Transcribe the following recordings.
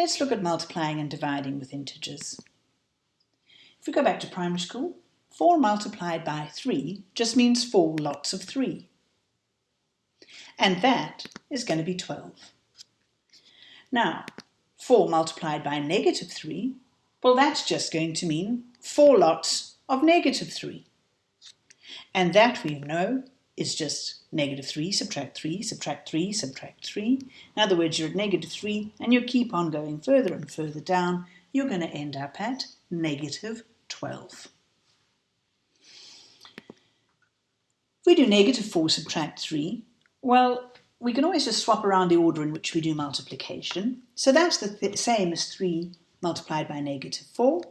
Let's look at multiplying and dividing with integers. If we go back to primary school, 4 multiplied by 3 just means 4 lots of 3. And that is going to be 12. Now, 4 multiplied by negative 3, well that's just going to mean 4 lots of negative 3. And that we know is just negative 3, subtract 3, subtract 3, subtract 3. In other words, you're at negative 3 and you keep on going further and further down. You're going to end up at negative 12. If we do negative 4 subtract 3, well, we can always just swap around the order in which we do multiplication. So that's the th same as 3 multiplied by negative 4.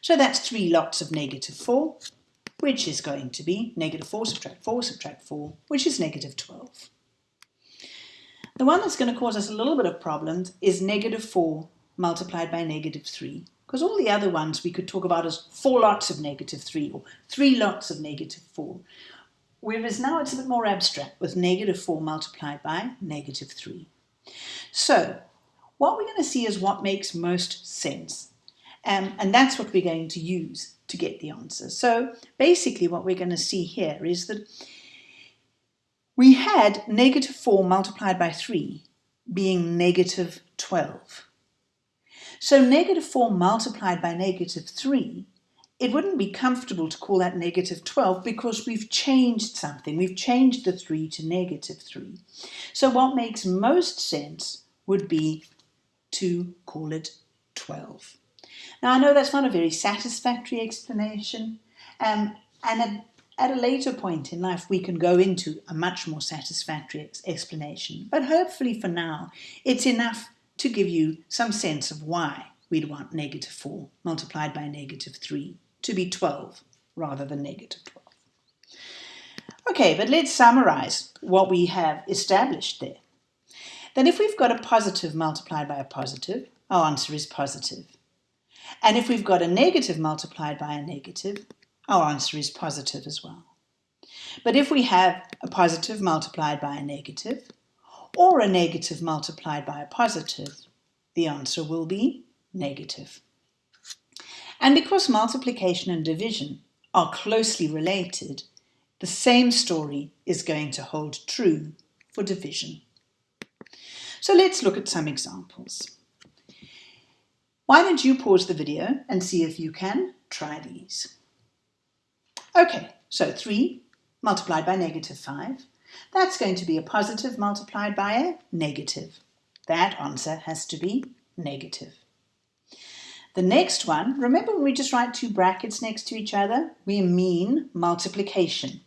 So that's 3 lots of negative 4 which is going to be negative 4 subtract 4 subtract 4, which is negative 12. The one that's going to cause us a little bit of problems is negative 4 multiplied by negative 3, because all the other ones we could talk about as 4 lots of negative 3 or 3 lots of negative 4. Whereas now it's a bit more abstract with negative 4 multiplied by negative 3. So what we're going to see is what makes most sense. Um, and that's what we're going to use to get the answer. So basically what we're going to see here is that we had negative 4 multiplied by 3 being negative 12. So negative 4 multiplied by negative 3, it wouldn't be comfortable to call that negative 12 because we've changed something. We've changed the 3 to negative 3. So what makes most sense would be to call it 12. Now, I know that's not a very satisfactory explanation, um, and at, at, a later point in life, we can go into a much more satisfactory ex explanation. But hopefully for now, it's enough to give you some sense of why we'd want negative 4 multiplied by negative 3 to be 12 rather than negative 12. Okay, but let's summarize what we have established there. Then if we've got a positive multiplied by a positive, our answer is positive. And if we've got a negative multiplied by a negative, our answer is positive as well. But if we have a positive multiplied by a negative, or a negative multiplied by a positive, the answer will be negative. And because multiplication and division are closely related, the same story is going to hold true for division. So let's look at some examples. Why don't you pause the video and see if you can try these. Okay, so 3 multiplied by negative 5. That's going to be a positive multiplied by a negative. That answer has to be negative. The next one, remember when we just write two brackets next to each other? We mean multiplication.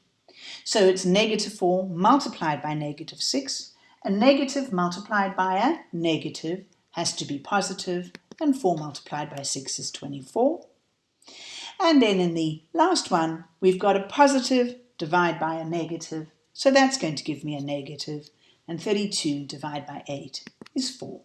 So it's negative 4 multiplied by negative 6. A negative multiplied by a negative has to be positive and 4 multiplied by 6 is 24. And then in the last one, we've got a positive divide by a negative, so that's going to give me a negative, and 32 divided by 8 is 4.